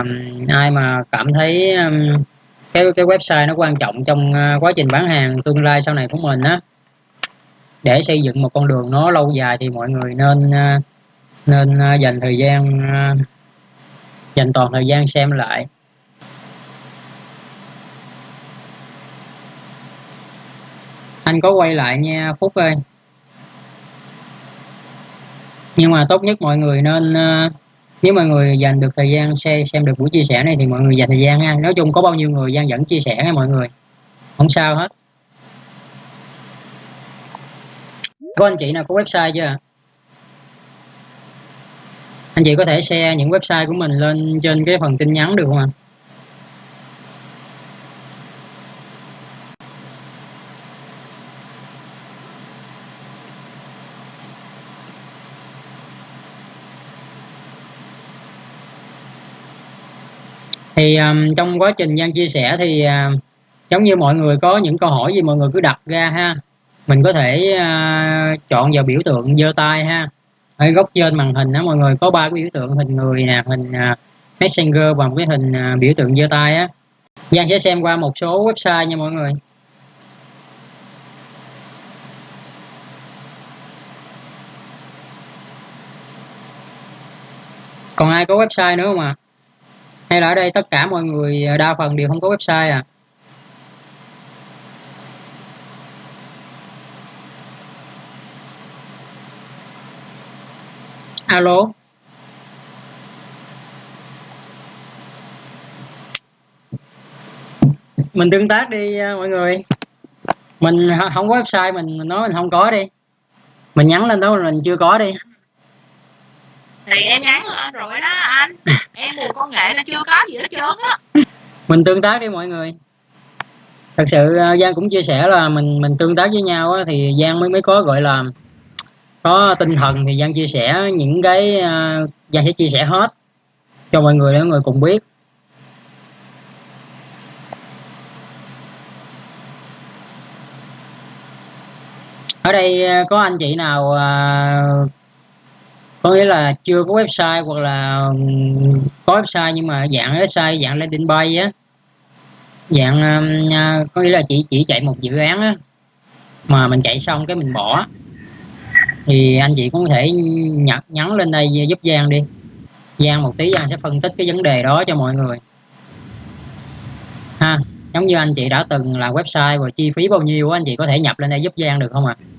um, ai mà cảm thấy um, cái cái website nó quan trọng trong uh, quá trình bán hàng tương lai sau này của mình á để xây dựng một con đường nó lâu dài thì mọi người nên uh, nên uh, dành thời gian uh, dành toàn thời gian xem lại. Anh có quay lại nha phúc ơi. Nhưng mà tốt nhất mọi người nên uh, nếu mọi người dành được thời gian xem xem được buổi chia sẻ này thì mọi người dành thời gian ha nói chung có bao nhiêu người gian dẫn chia sẻ nha mọi người. Không sao hết. Có anh chị nào có website chưa anh chị có thể share những website của mình lên trên cái phần tin nhắn được không ạ? Thì um, trong quá trình Giang chia sẻ thì uh, giống như mọi người có những câu hỏi gì mọi người cứ đặt ra ha. Mình có thể uh, chọn vào biểu tượng giơ tay ha. Ở góc trên màn hình đó mọi người có ba cái biểu tượng hình người nè hình uh, messenger và một cái hình uh, biểu tượng giơ tay á. Giang sẽ xem qua một số website nha mọi người. Còn ai có website nữa không ạ? à? Hay là ở đây tất cả mọi người ờ, đa phần đều không có website à? Alo? Mình tương tác đi ờ, mọi người. Mình không có website mình, mình nói mình không có đi. Mình nhắn lên đó mình chưa có đi thì em nhắn lên rồi đó anh. Em buồn công nghệ là chưa có gì hết trơn á. Mình tương tác đi mọi người. Thật sự ờ, giang cũng chia sẻ là mình mình tương tác với nhau á, thì giang mới mới có gọi là có tinh thần. Thì giang chia sẻ những cái uh, giang sẽ chia sẻ hết cho mọi người để mọi người cùng biết. Ở đây ờ, có anh chị nào uh, có nghĩa là chưa có website hoặc là có website nhưng mà dạng website, dạng landing page á. Dạng à, có nghĩa là chỉ chỉ chạy một dự án á, mà mình chạy xong cái mình bỏ. Thì anh chị cũng có thể nhặt, nhắn lên đây giúp Giang đi. Giang một tí, Giang sẽ phân tích cái vấn đề đó cho mọi người. Ha, giống như anh chị đã từng làm website và chi phí bao nhiêu anh chị có thể nhập lên đây giúp Giang được không ạ? à?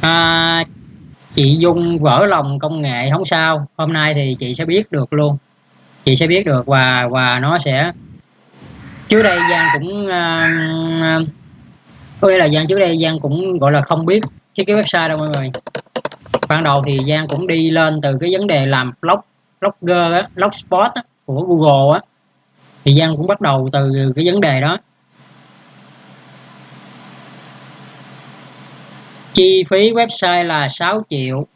À, chị Dung vỡ lòng công nghệ không sao. Hôm nay thì chị sẽ biết được luôn. Chị sẽ biết được và và nó sẽ trước đây Giang cũng uh, có nghĩa là Giang trước đây Giang cũng gọi là không biết chứ cái website đâu mọi người. Ban đầu thì Giang cũng đi lên từ cái vấn đề làm blog blogger á, blogspot á, của Google á. Thì Giang cũng bắt đầu từ cái vấn đề đó. Chi phí website là 6 triệu.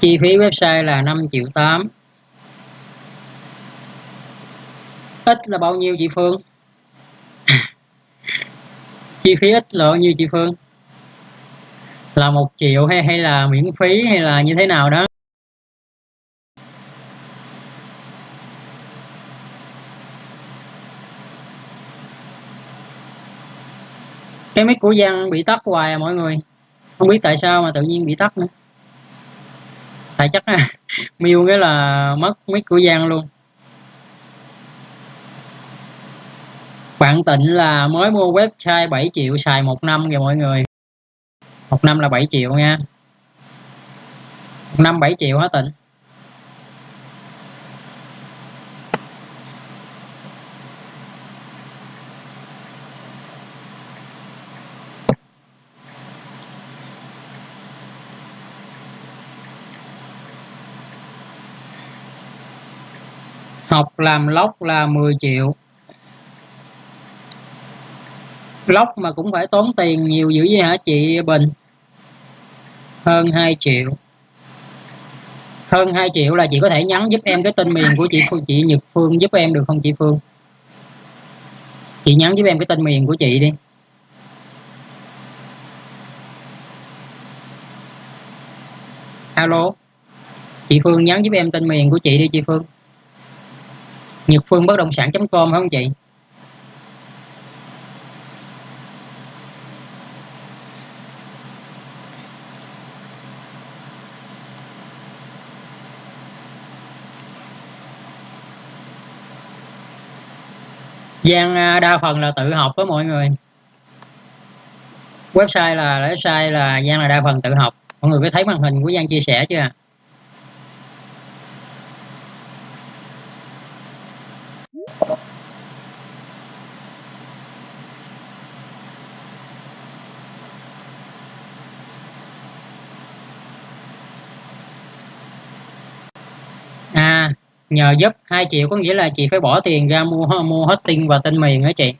Chi phí website là 5 triệu 8 ít là bao nhiêu chị Phương? Chi phí ít là bao nhiêu chị Phương? Là một triệu hay hay là miễn phí hay là như thế nào đó? Cái mic của Giang bị tắt hoài à mọi người. Không biết tại sao mà tự nhiên bị tắt nữa. Tại chắc là miêu cái là mất mic của Giang luôn. Bạn tịnh là mới mua website 7 triệu, xài một năm rồi mọi người. Một năm là 7 triệu nha. Một năm 7 triệu hả tịnh? Ngọc làm lóc là 10 triệu. Lóc mà cũng phải tốn tiền nhiều dữ vậy hả chị Bình? Hơn 2 triệu. Hơn 2 triệu là chị có thể nhắn giúp em cái tên miền của chị Phương chị Nhật Phương giúp em được không chị Phương? Chị nhắn giúp em cái tên miền của chị đi. Alo. Chị Phương nhắn giúp em tên miền của chị đi chị Phương. Nhật Phương bất động sản.com phải không chị? Giang à, đa phần là tự học với mọi người. Website là website là Giang là đa phần tự học. Mọi người có thấy màn hình của Giang chia sẻ chưa à nhờ giúp 2 triệu có nghĩa là chị phải bỏ tiền ra mua mua hosting và tên miền đó chị?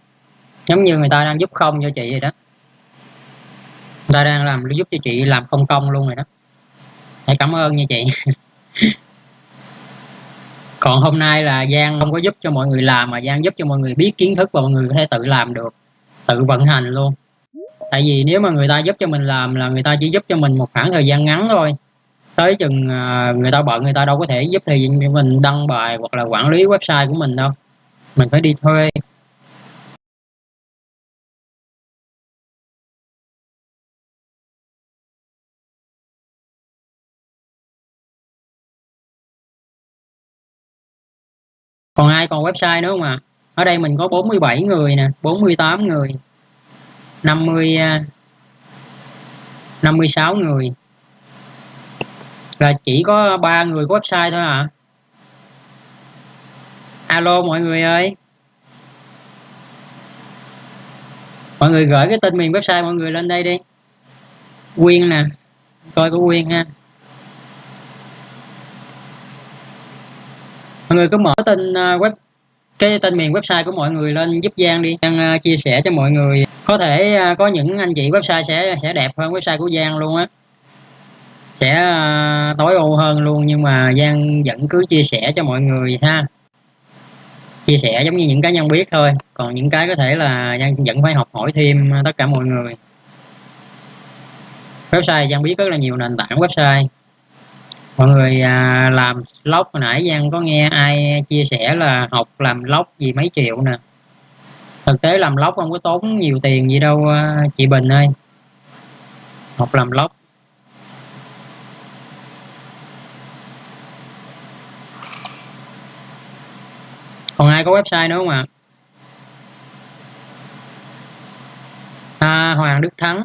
Giống như người ta đang giúp không cho chị vậy đó. Người ta đang làm giúp cho chị làm không công luôn rồi đó. Hãy cảm ơn nha chị. còn hôm nay là Giang không có giúp cho mọi người làm mà Giang giúp cho mọi người biết kiến thức và mọi người có thể tự làm được, tự vận hành luôn. Tại vì nếu mà người ta giúp cho mình làm là người ta chỉ giúp cho mình một khoảng thời gian ngắn thôi. Tới chừng à, người ta bận người ta đâu có thể giúp thì mình đăng bài hoặc là quản lý website của mình đâu. Mình phải đi thuê. Còn ai? Còn website nữa không ạ? À? ở đây mình có 47 người nè 48 người 50 56 à, người. Là chỉ có ba người có website thôi à alo, mọi người ơi. Mọi người gửi cái tên miền website mọi người lên đây đi. Quyên nè. Coi có quyên ha. Mọi người cứ mở tên à, web, cái tên miền website của mọi người lên giúp Giang đi. Giang à, chia sẻ cho mọi người. Có thể à, có những anh chị website sẽ sẽ đẹp hơn website của Giang luôn á. Sẽ tối ưu hơn luôn, nhưng mà Giang vẫn cứ chia sẻ cho mọi người ha. Chia sẻ giống như những cá nhân biết thôi. Còn những cái có thể là Giang vẫn phải học hỏi thêm tất cả mọi người. Website Giang biết rất là nhiều nền tảng website mọi người à, làm log hồi nãy Giang có nghe ai chia sẻ là học làm log gì mấy triệu nè? Thực tế làm log không có tốn nhiều tiền gì đâu à, chị Bình ơi. Học làm log còn ai có website nữa không ạ? À? à, Hoàng Đức Thắng.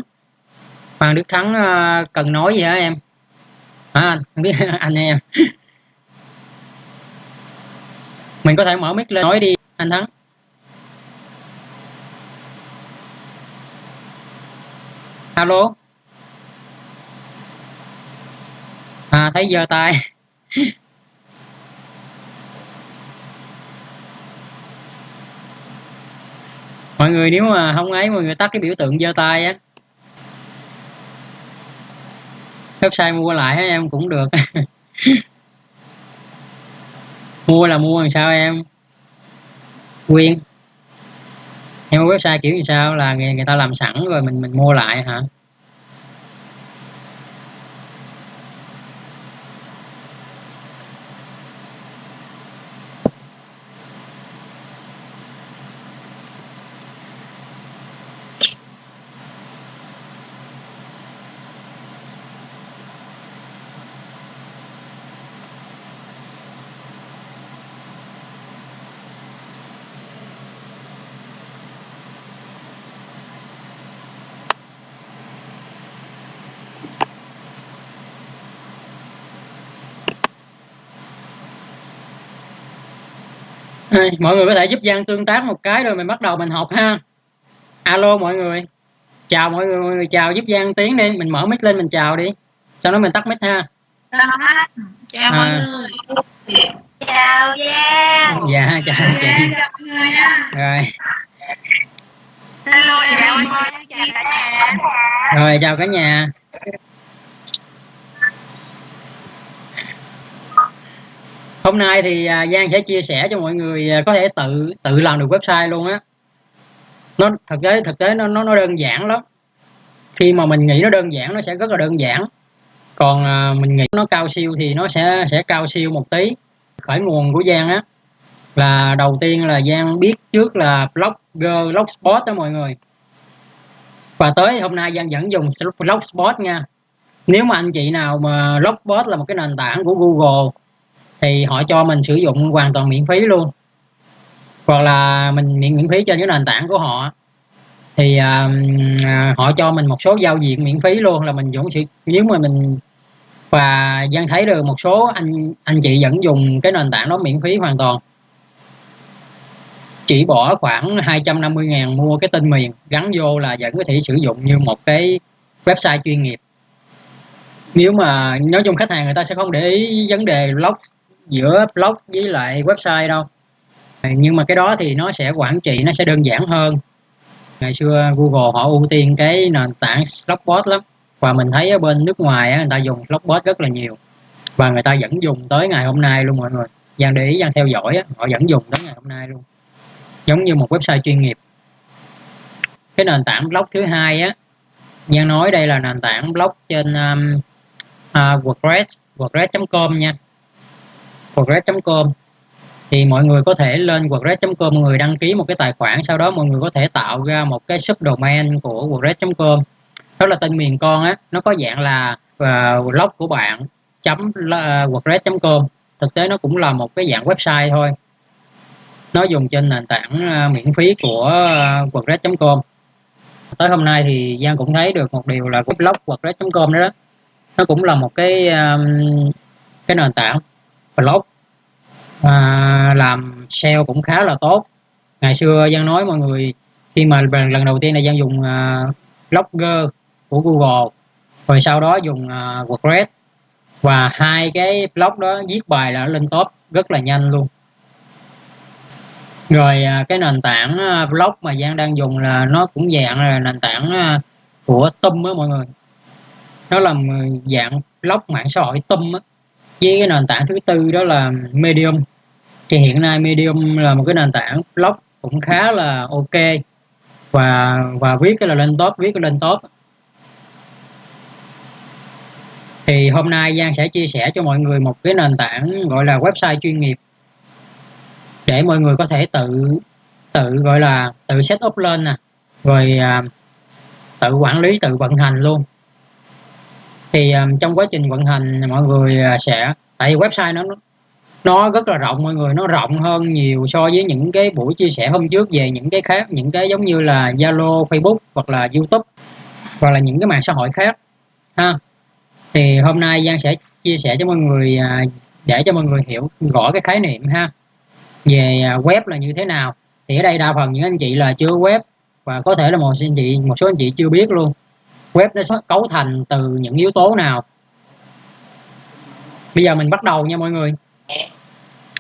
Hoàng Đức Thắng à, cần nói gì hả em? À, không biết anh em. Mình có thể mở mic lên nói đi anh thắng. Alo. À thấy giơ tay mọi người nếu mà không ấy mọi người tắt cái biểu tượng giơ tay á. Website mua lại em cũng được. Mua là mua làm sao em? Quyên. Em website kiểu như sao? Là người, người ta làm sẵn rồi mình mình mua lại hả? Mọi người có thể giúp Giang tương tác một cái rồi mình bắt đầu mình học ha. Alo mọi người. Chào mọi người, chào giúp Giang tiếng đi. Mình mở mic lên mình chào đi. Sau đó mình tắt mic ha. Chào à. mọi người. Chào Giang. Dạ chào chị. Chào mọi người nha. Rồi. Hello em chào cả nhà. Rồi chào cả nhà hôm nay thì à, Giang sẽ chia sẻ cho mọi người à, có thể tự tự làm được website luôn á. Nó, thực tế thực tế nó nó nó đơn giản lắm. Khi mà mình nghĩ nó đơn giản, nó sẽ rất là đơn giản. Còn à, mình nghĩ nó cao siêu thì nó sẽ sẽ cao siêu một tí khởi nguồn của Giang á. Là đầu tiên là Giang biết trước là blogger, blogspot đó mọi người. Và tới hôm nay Giang vẫn dùng blogspot nha. Nếu mà anh chị nào mà blogspot là một cái nền tảng của Google thì họ cho mình sử dụng hoàn toàn miễn phí luôn. Hoặc là mình miễn miễn phí trên cái nền tảng của họ. Thì uh, họ cho mình một số giao diện miễn phí luôn là mình vẫn sẽ nếu mà mình và Giang thấy được một số anh anh chị vẫn dùng cái nền tảng đó miễn phí hoàn toàn. Chỉ bỏ khoảng 250 ngàn mua cái tên miền gắn vô là vẫn có thể sử dụng như một cái website chuyên nghiệp. Nếu mà nói chung khách hàng người ta sẽ không để ý vấn đề blog giữa blog với lại website đâu. Nhưng mà cái đó thì nó sẽ quản trị nó sẽ đơn giản hơn. Ngày xưa Google họ ưu tiên cái nền tảng Blogspot lắm. Và mình thấy ở bên nước ngoài người ta dùng Blogspot rất là nhiều. Và người ta vẫn dùng tới ngày hôm nay luôn mọi người. Giang để ý Giang theo dõi họ vẫn dùng tới ngày hôm nay luôn. Giống như một website chuyên nghiệp. Cái nền tảng blog thứ hai á Giang nói đây là nền tảng blog trên um, uh, WordPress WordPress.com nha. WordPress.com thì mọi người có thể lên WordPress.com mọi người đăng ký một cái tài khoản sau đó mọi người có thể tạo ra một cái subdomain của WordPress.com đó là tên miền con á nó có dạng là uh, blog của bạn chấm wordpress.com thực tế nó cũng là một cái dạng website thôi. Nó dùng trên nền tảng uh, miễn phí của uh, WordPress.com tới hôm nay thì Giang cũng thấy được một điều là cái blog WordPress.com đó, đó nó cũng là một cái um, cái nền tảng blog à, làm SEO cũng khá là tốt. Ngày xưa Giang nói mọi người khi mà lần đầu tiên là Giang dùng uh, Blogger của Google rồi sau đó dùng uh, WordPress và hai cái blog đó viết bài là lên top rất là nhanh luôn. Rồi uh, cái nền tảng uh, blog mà Giang đang dùng là nó cũng dạng là nền tảng uh, của Tum á mọi người. Nó là dạng blog mạng xã hội Tum á với cái nền tảng thứ tư đó là Medium. Thì hiện nay Medium là một cái nền tảng blog cũng khá là ok. Và và viết cái là lên top viết cái lên top. Thì hôm nay Giang sẽ chia sẻ cho mọi người một cái nền tảng gọi là website chuyên nghiệp. Để mọi người có thể tự tự gọi là tự set up lên nè. Rồi à, tự quản lý tự vận hành luôn thì um, trong quá trình vận hành mọi người à, sẽ tại vì website nó nó rất là rộng mọi người nó rộng hơn nhiều so với những cái buổi chia sẻ hôm trước về những cái khác những cái giống như là Zalo, Facebook hoặc là YouTube hoặc là những cái mạng xã hội khác ha. Thì hôm nay Giang sẽ chia sẻ cho mọi người à, để cho mọi người hiểu rõ cái khái niệm ha về à, web là như thế nào. Thì ở đây đa phần những anh chị là chưa web và có thể là một anh chị một số anh chị chưa biết luôn web nó cấu thành từ những yếu tố nào? Bây giờ mình bắt đầu nha mọi người.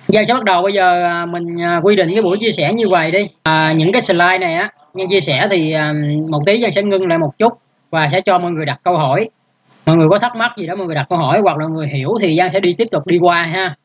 Giờ sẽ bắt đầu. Bây giờ à, mình à, quy định cái buổi chia sẻ như vậy đi. À, những cái slide này á nhân chia sẻ thì à, một tí Giang sẽ ngưng lại một chút và sẽ cho mọi người đặt câu hỏi. Mọi người có thắc mắc gì đó mọi người đặt câu hỏi hoặc là người hiểu thì Giang sẽ đi tiếp tục đi qua ha.